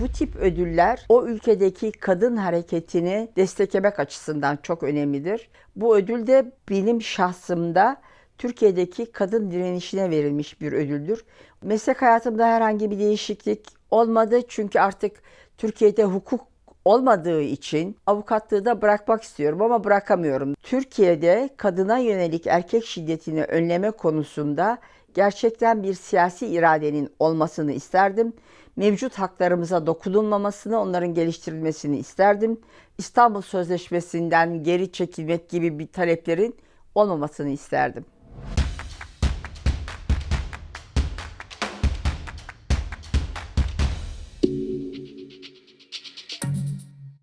Bu tip ödüller o ülkedeki kadın hareketini desteklemek açısından çok önemlidir. Bu ödül de benim şahsımda Türkiye'deki kadın direnişine verilmiş bir ödüldür. Meslek hayatımda herhangi bir değişiklik olmadı çünkü artık Türkiye'de hukuk olmadığı için avukatlığı da bırakmak istiyorum ama bırakamıyorum. Türkiye'de kadına yönelik erkek şiddetini önleme konusunda gerçekten bir siyasi iradenin olmasını isterdim. Mevcut haklarımıza dokunulmamasını, onların geliştirilmesini isterdim. İstanbul Sözleşmesi'nden geri çekilmek gibi bir taleplerin olmamasını isterdim.